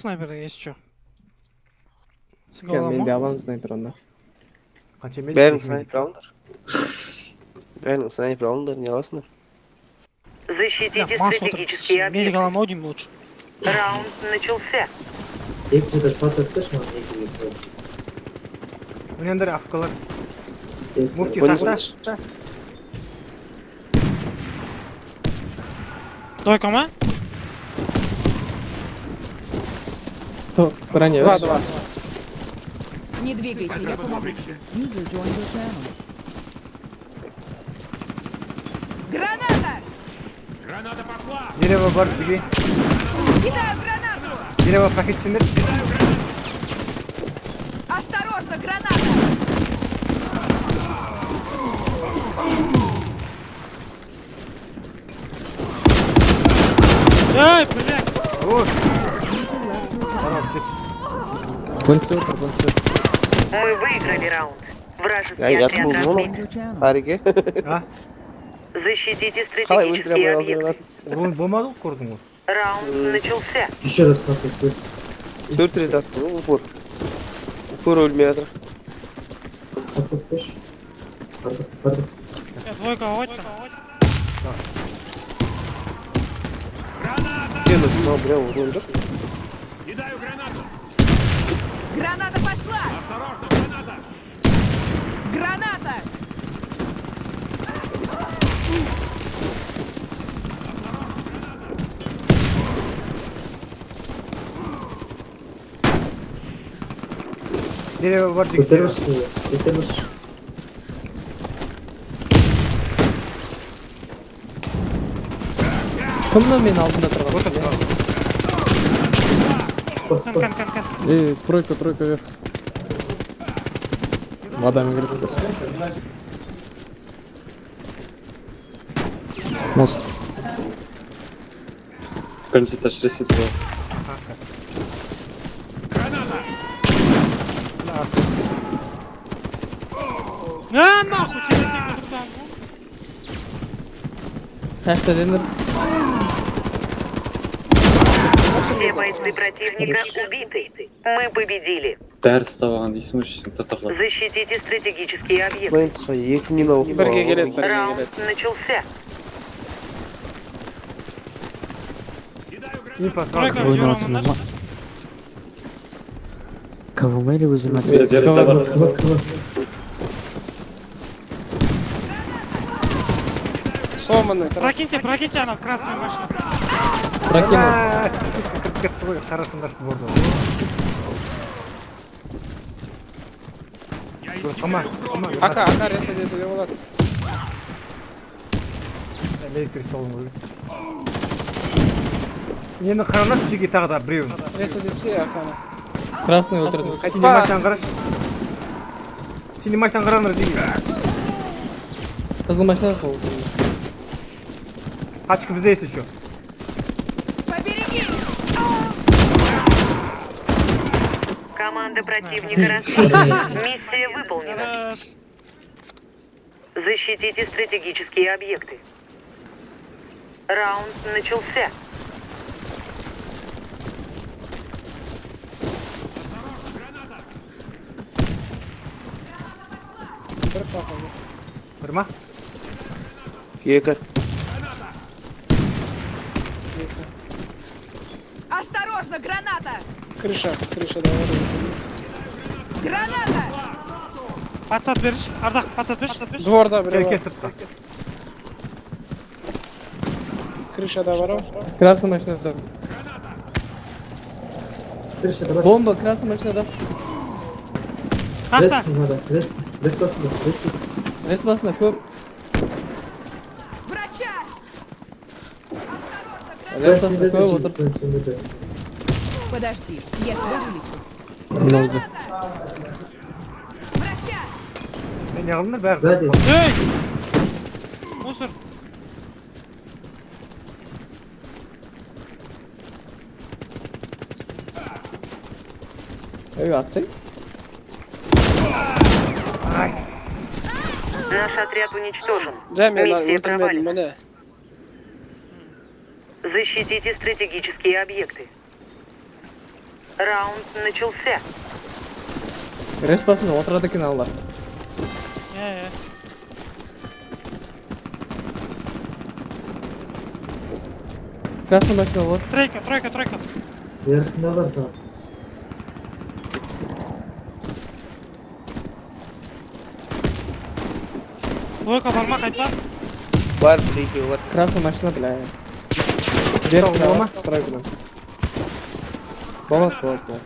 снайпер есть что? С Кен, мен де головой. аламын снайпер онда Қанша медик? бәрің снайпер алыңдар бәрің снайпер алыңдар не аласыңдар Защитите Масс стратегические Медик объекты. аламын ау деймін лучше. Раунд начался. екі жеті патрикті маған екі бес Өнендер афкалар. Екі- Муфти Понял. Ма? Хо, броня два два Не двигайтесь. Channel. Граната! Дерево бар бізге. Кидаю гранату! Дерево пакетсіңдер. Осторожно, граната! Эй, блядь! О, Бунтер отыр бунтер Мы выиграли раунд. Вражеский Я- я отряд думал, ну, разбит. Your channel. хариге а? Защитите қалай өлтіре стратегические алмай объекты. қалдыңдар Ол болмады ғой көрдің ғой. Раунд начался. еще раз патрикті төрт рет атты ғой упор упор өлмей жатыр патрик қойшы патрик патрик Э, Двойка, вот там. сен мынау біреу ұрған жоқ Граната пошла! Осторожно, граната! Граната! Дерево бар жігіт. көтеріңізші көтеріңізші кім мына менің алдымда тұрған Кан, кан, кан, кан. эй тройка тройка вверх водами кіріп мост Кажется, это 60 А, нахуй, через секунду там. қаяқта бойцы противника убиты. Мы победили. бәрі ұстаған дейсің ғой шешең татарлар Защитите стратегические объекты. плентқа екі мина оқып бірге келеді бірге Раунд келеді начался. Инфа Тройка, сразу. Жором, наш. КВМ вызывать? жерде бар кыва кыва сломанный Прокиньте, прокиньте, она красная машина. прокинул жатты ғой қарасаңдаршы болды ака ака ресейде де болады электрик соғын ғой енді қараңдаршы жеке тағы да біреуін ресейдесе аканы красный өлтірді синематяны қарашы синематяны қараңдар жерге қызыл машина сол тачка бізде есть еще. Команда противника разбита. Миссия выполнена. Защитите стратегические объекты. Раунд начался. бір ма екі Осторожно, граната! крыша крыша давай Граната! Подсад берші. Ардақ, подсад берші. дворда келке сыртқа крышада бар ау красный машинада крышада бар бомба красный машинада Тақта. ресті надо ресті рес басында ресті рес басында көп Врача! рес басында көп отыр Подожди, я тебя вылечу. мынау да Граната! Врача! не қылдыңдар бәрі сзади Эй! Мусор. ей атсай Наш отряд уничтожен. жә мен Миссия өлтірмедім провалена. міне Защитите стратегические объекты. Раунд начался. Респасын отырады екен алар. Е, е. Красный машина вот. Тройка, тройка, тройка. Верхінде бар тағы. Лойка барма қайтпа. Бар, бір екеуі бар. Красный машина, бля. Вверх, Дома? Тройкадан. Болады, болады, болады.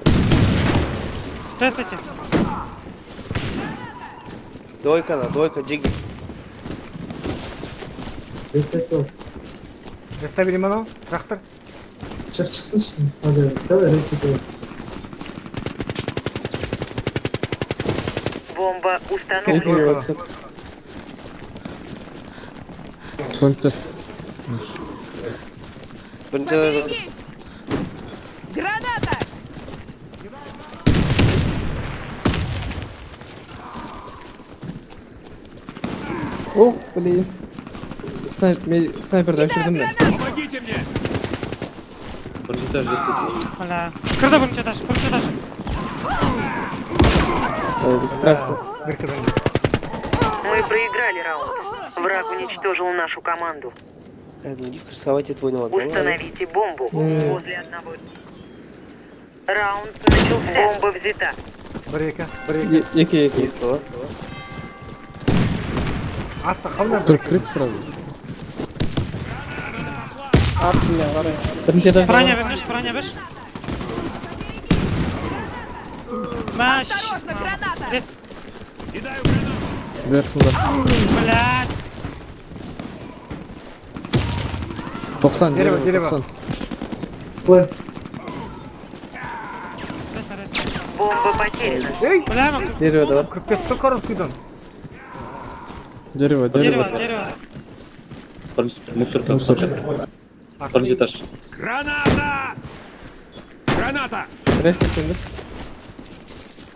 Ресайте. Двойка на, двойка, джиги. Рестарт бар. Рестабилим анау. Трактор. Шық шықсыншы. Қазір. Давай рестарт бар. Бомба установлена. Екеуі өтсін. Солнце. Бірінші жатыр. Ух, блин. Снайп, мен снайперді өшірдім мен. Бірінші этаж жасайды. Бля. Кірді бірінші этаж, бірінші этаж. Ой, Красный. Беркедан. Мы проиграли раунд. Враг уничтожил нашу команду. Кәдімгі ну, красавать твой навод. Установите бомбу М. возле одного. Раунд начался. Бомба взята. Бір екі. Бір екі. Е- Екі, екі. Атты қалмай. Только крик сразу. Ат, бля, қарай. Бірінші этаж. Броня вернешь, броня вернешь. Мәш. Осторожно, граната! Рес. Верхында. Блядь. 90, Дерево, дерево, дерево. 90. План. Реса, реса. Бомба потеряна. Ей! Бля, ну, Дерево, да. 45 100 корос күйден. Дерево, дерево, дерево. дерево. Бірінші мусорка. Мусор. Бірінші этаж. Ресте сендір.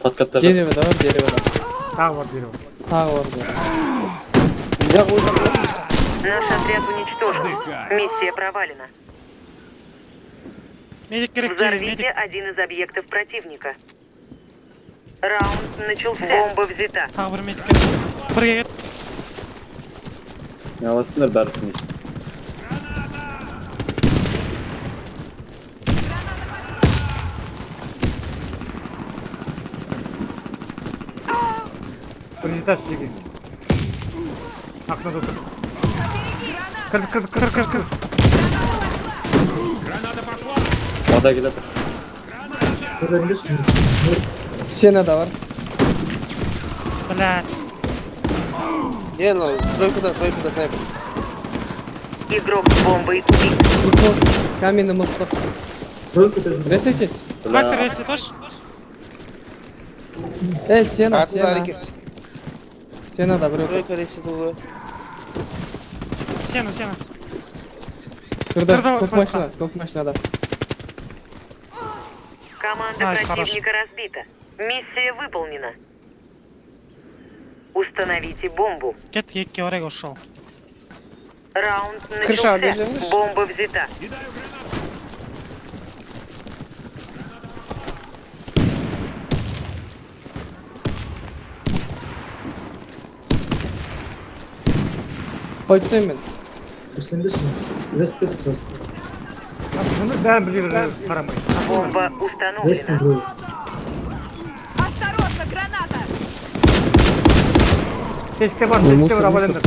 Подкатта жат. Дерево, да, дерево, да. Тағы бар дерево. Тағы бар, да. Наш отряд уничтожен. Миссия провалена. Медик керек, Взорвите медик. один из объектов противника. Раунд начался. Бомба взята. Тағы бір медик керек. Бірге кет. Не аласыңдар бәрі тыныш. Бірінші этаж жеге. Ақнада тұр. Кірді, кірді, кірді, кірді, кірді. Вода келеді. Көрінбеші. Сена да бар. Блядь. Е, ну, тройкада, тройкада снайпер. Игрок с бомбой убит. И мост. Каменный мост. бар. Тройка да жүр. Ресте Трактор ресет, тош. Э, сена, Артында сена. әрекет. Сена да, біреу. Тройка рейсі туғы. Сена, сена. Кірді, Кірді, көк кірді. машина, көк машинада. Команда Найс, противника разбита. Миссия выполнена. Установите бомбу. Кет, екке орайға ушел. Раунд Крыша начался. обижаешь? Бомба взята. Қойып тастаймын мен. Көрсенбеші. Рестарт бар. Бұны бәрін біле бере қарамай. Бомба Рестарт Siste var, siste var havalandır.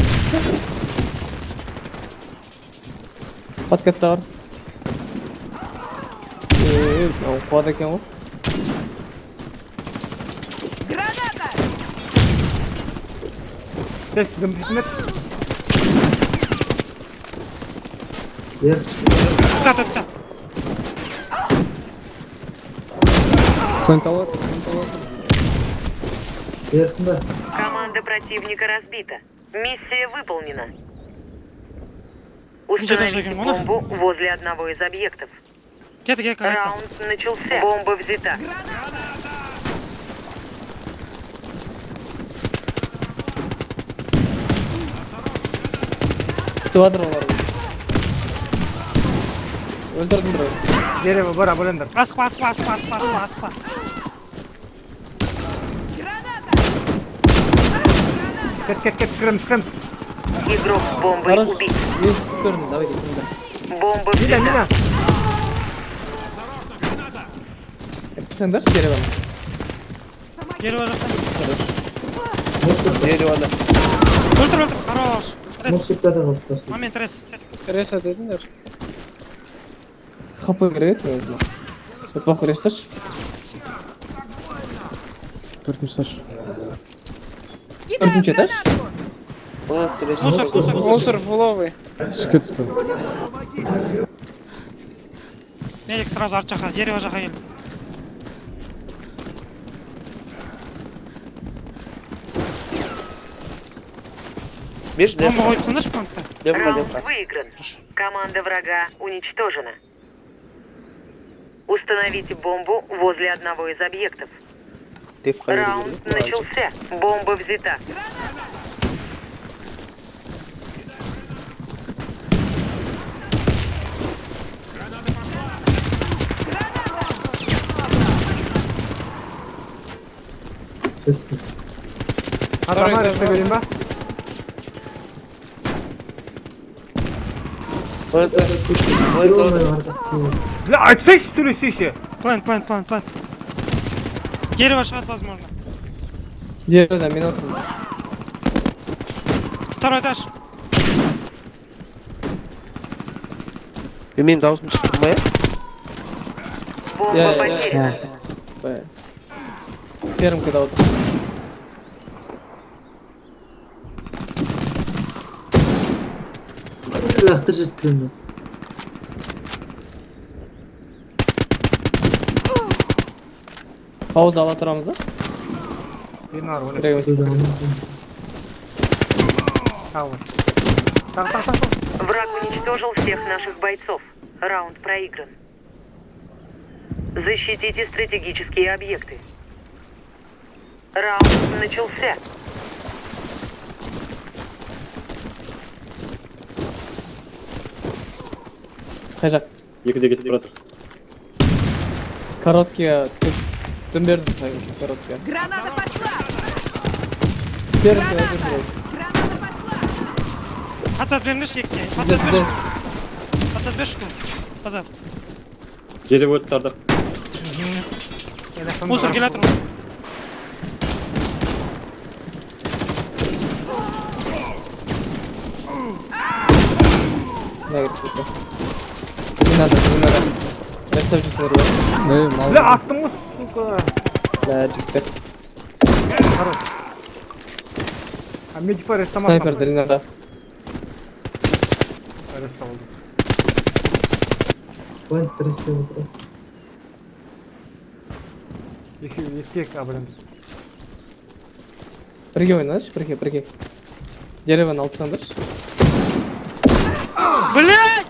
At katta var. Eee, o kuada kim o? Granada! Ses tá, tá. Yer. Tut tut tut. Sen tower, sen tower. Yakında. Команда противника разбита. Миссия выполнена. Ничего даже Установите не понял. бомбу возле одного из объектов. Кет, кет, кет. Раунд начался. Бомба взята. Күтіп жатыр олар. Өлтірдім біреу. Дерево, бора, блендер. Аспа, аспа, аспа, аспа, аспа, аспа. Кет, кет, кет, крем, крем. Игрок с бомбой Хорош. убит. Вниз в сторону, давайте. сюда. Бомба Мина, взята. мина. Это Sen дашь дерево? Дерево жақта. Дерево, да. Өлтір, өлтір. Хорош. Рез. Мостикта да қалып тастайды. Момент, рез. Реса дедіңдер. хп кіреді негізі. Сол похуй ресташ. Төртінші этаж. Кидаю Төртінші этаж? гранату. Он трясет. Мусор, мусор, мусор. фуловый. Түске түсті. Медик сразу арт жаққа, дерево жаққа келді. Бежь, да? Бомба қойып тыныш пунктта. Девка, Раунд девка. выигран. Команда врага уничтожена. Установите бомбу возле одного из объектов. Девка. Раунд начался. Бомба взята. Честно. Атама решті берейін ба? Он это... Он Ё-моё, это... арда. Бля, айтсайшы сөйлесейші. План, план, план, план. Дерево шығады, возможно. Дерево, мен отырмын. Второй этаж. Менің дауысым шықты ма, иә? Бомба Я, я, потеряна. Б. Первым когда вот. Лақтырып жеткенбіз. Пауза ала тұрамыз да? Бені ары ойлап. Біреуіміз. Тағы. Тағы, тағы, тағы. Враг уничтожил всех наших бойцов. Раунд проигран. Защитите стратегические объекты. Раунд начался. Қай жақ? Екіде кетіп жатыр. Короткие. Дым бердім короткие. Граната пошла. Первый километр. Граната пошла. Пацат беріңдерші екіге. Пацат берші. Пацат берші кім? Пацат. Дерево өтті ардақ. Енді сонда- Мусор келе жатыр. Не говорит, сука. Не надо, не надо. Расставьте свой рот. Ну и мало. Бля, аттың ғой, сука. Да, жігіттер. Хорош. А медипа рестамас. Снайперді не надо. Реста болды. План трясти отыр. Екі, екі, а, блин. Бірге ойнадыршы, бірге, бірге. Деревоны алып тастаңдаршы. Блядь!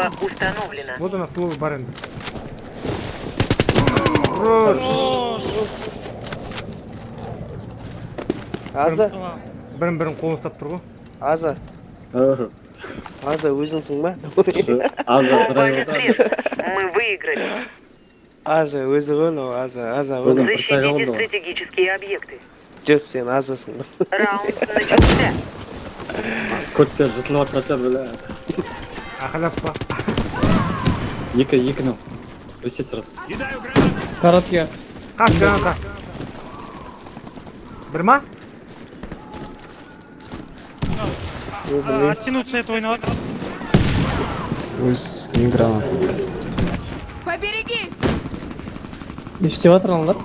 Бомба установлена. Вот она, слово барен. Хорош. Хорош. Аза, Бірін бірін қолын ұстап тұр ғой. Аза, Аза, өзіңсің ба? Аза, Бомба драйв свет. Мы выиграли. Аза, өзі ғой мынау, Аза, Аза ғой. Одан Защитите қырсайған да. стратегические объекты. Жоқ, сен Азасың. Раунд начался. Көттер жысылып жатқан шығар бля. Ақылап па. Екі, екі нау. Ресет сразу. Короткие. Қаш граната. Бір ма? А, Оттянуться это ойнап жатыр. Өз гранат. Поберегись. Не істеп жатыр аналар?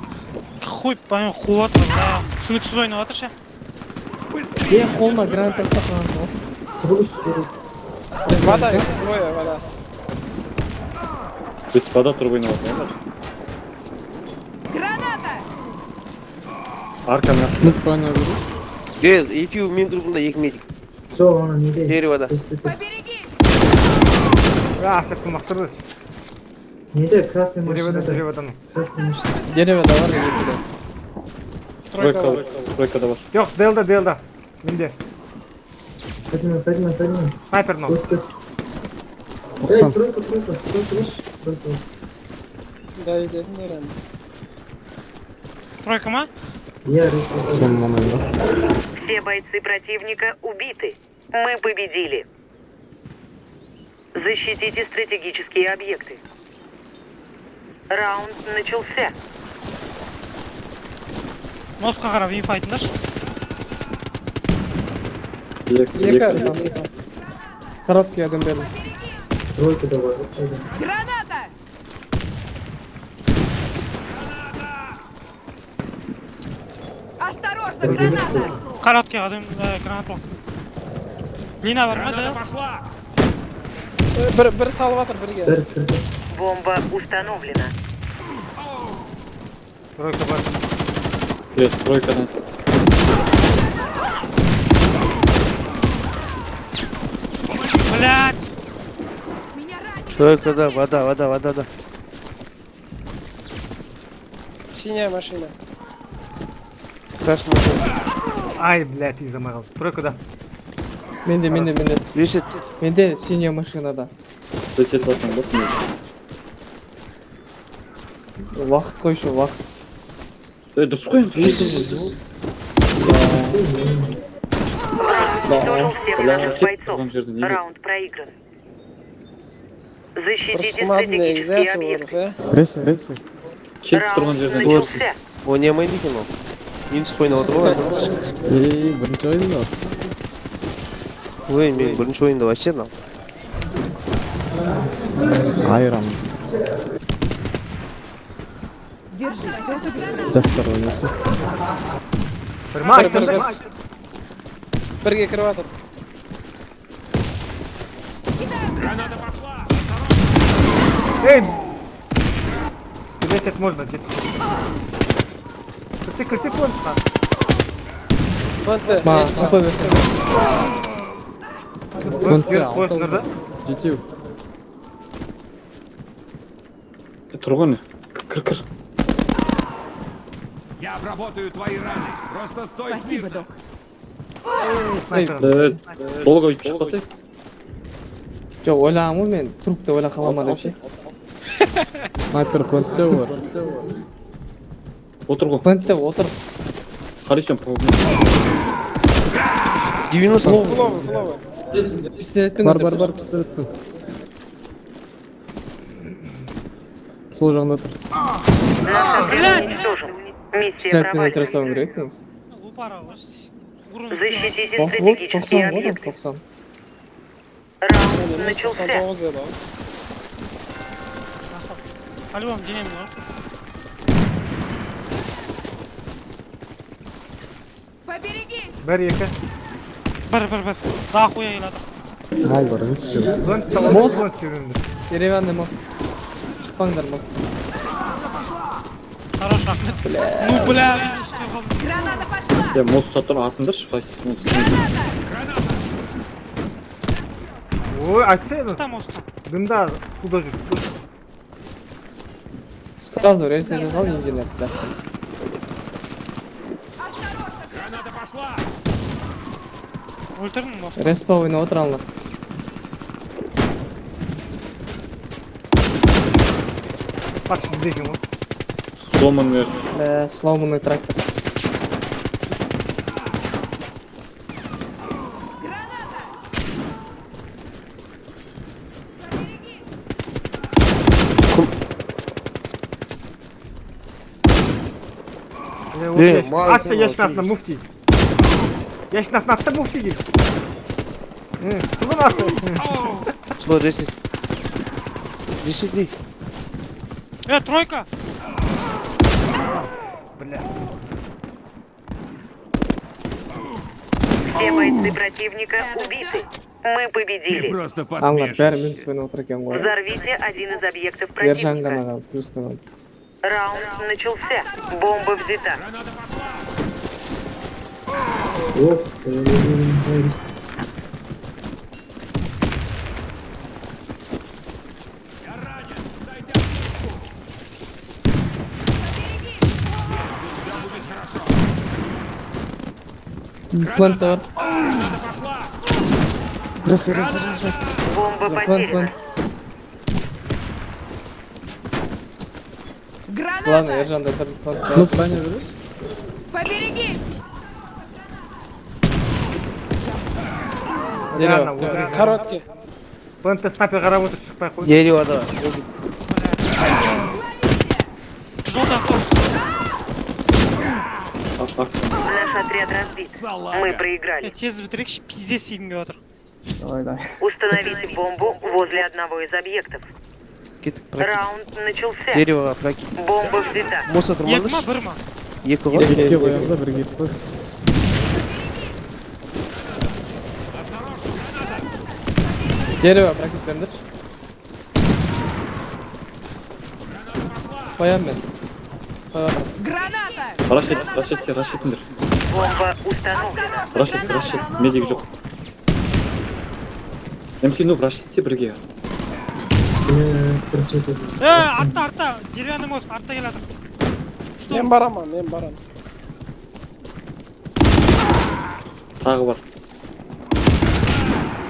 Хуй поймем, қуып жатыр. бля. түсініксіз ойнап жатыр ше. Е, қолыма гранат тастап қалғансың ғой. Трус, сурет. вода, двое вода. То трубы на воду. Граната! Арка нас. Ну, пана Гейл, екеуі менің на екі медик. Все, он не дает. Дерево Побереги! А, Не Неде красный бар, дерево. Тройка, тройка да бар. Жоқ, делда, делда. Менде. Поднимай, поднимай. Снайпер но. Вот тут. Эй, тройка, тройка. Тройка, видишь? Тройка. Тройка ма? Я мамайында. Все бойцы противника убиты. Мы победили. Защитите стратегические объекты. Раунд начался. Мостқа қарап инфа айтыңдаршы. Екі, екі. Короткий адам берді. Тройка давай. вот пойдем. Граната! Осторожно, граната! Короткий адам э, гранат блок. Длина бар ма да? Бір, бір салып атыр бірге. Дәріс кірді. Бомба установлена. Тройка бар. Есть, тройка да. Блядь! Меня ранит! Тройка, да, вода, вода, вода, да. Синяя машина. Красный машина. Ай, блядь, и заморал. Тройка, да. Менде, менде, менде. Висит. Менде синяя машинада. Сесет басың бар. Уақыт қойшы, уақыт. Ей, дұрыс қой енді. Уничтожил всех Бля, наших кеп бойцов. тұрған жерде неге? Раунд проигран. Защитите стратегические объекты. Ресі, ресі. Кетіп тұрған Раунд жерден начался. ойнамайды екен ол минус ойнап отыр ғой азамат Ей, бірінші ойында. ой мен бірінші ойында вообще мынау Айран. Держи, это граната! Жастар ойнасы. Бір ма, Бір, бір, бір. бір. Бірге кіріп атыр. Эй! Тебе это можно, дед. Ты ты конца. Конца. Конца. Кір, кір. Я обработаю твои раны. Просто стой Спасибо, смирно. док. Долго өйтіп шықпасай. Жоқ, эй, ғой мен, эй, ойлап эй, эй Матер, плентте бар отыр ғой. Плентте отыр. Хорошо 90 слава слава бар бар бар пистолеттің сол жағында тұр пистолеттен өлтіре салу керек Защитите стратегический объект. Раунд начался. ғой, объекты. 90. Раунд начался. По-любому денем ғой. Поберегись! Бір, екі. Бір, бір, бір. Да хуя елады. Мал бар емес все. Зонт салон, Мост. зонт жүріңдер. Деревянный мост. Шықпаңдар мост. Хорош рахмет. Ну, бля, біз үстіне қалдым. Граната пошла! е мост сатыр атыңдаршы қайсысы Граната! Ой, айтса еді. Там мост. Дымда, суда жүр. Сразу резне жасал инженер. Да. Граната пошла. Өлтірдің мост. Респа ойнап отыр алынар. Бak bizde kim o? сломан бер Бля, сломанный трактор. Ne, yaş- maalesef Atça yaşın o altında mufti. Atsa mufti. Hı, Kızın atsa. Slow reset. Reset değil. Э, тройка! Бля. Все бойцы противника убиты. Мы Ты победили. просто отыр екен ғой. Взорвите один из объектов противника. Раунд начался. Бомба взята. Вот, Плантор. Раз, раз, раз. Бомба потеряна. плент. Граната! Ладно, Ержан, дай там плент. Ну, правильно берешь? Поберегись! Реально, Дерево. внутри. Короткий. Плентте снайпер қарап отыр шықпай ақ қой Дерево, да. Желтый автобус. Ақ, ақ. Наш отряд разбит. Салага. Мы Я проиграли. тез бітірейікші пиздец егін келіп жатыр. давай давай Установите бомбу возле одного из объектов. Кет, прокет. Раунд начался. Дерево, прокет. Бомба взята. Мусор екі тұрмадыш? ма бір ма Екі ғой. Екіге қоямыз да бірге қой. Дерево практик беріңдерші. Қоямын мен. Қойып Граната! Рашид, Рашид, сен Рашидтіңдер. Бомба установлена. Осторожно, Рашид, граната! Рашид. Медик жоқ. МС, ну, Рашидсе бірге. Э, артта, артта, деревянный мост, артта келе жатыр. Что? Мен барамын, мен барамын. Тағы бар.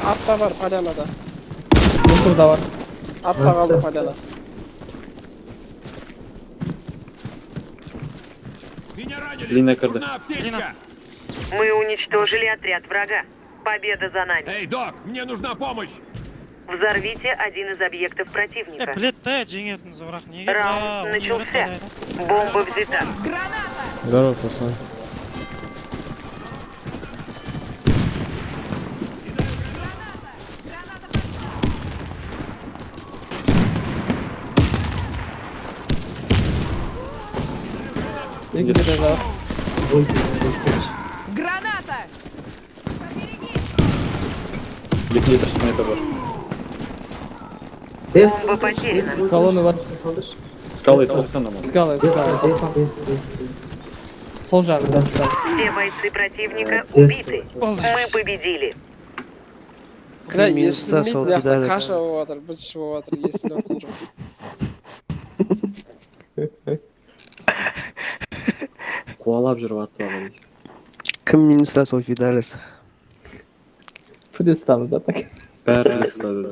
Артта бар, полянада. Мусорда бар. Артта қалды поляна. Меня ранили! Длинная карда. Нужна аптечка! Мы уничтожили отряд врага. Победа за нами. Эй, док, мне нужна помощь! Взорвите один из объектов Э, противника. білет та жеңетін бірақ неге Раунд Да, начался. оны білет Бомба взята. Граната! Здорово, пацан. Екі дерево бар. Граната! Екі литр снайпер бар. Бомба потеряна. Колонны бар. Скалы тоқсан аман. Скалы, скалы. Сол жағында. Все бойцы противника убиты. Болды. Мы победили. Кля, Минуста сол естілмейді, мына пидорас. каша болып жатыр, біз ішіп жатыр, естіліп отқан жоқ. Қуалап жүріп атты аға дейсіз. Кім минуста сол пидорас? Плюстамыз а так. Бәрі ұстады.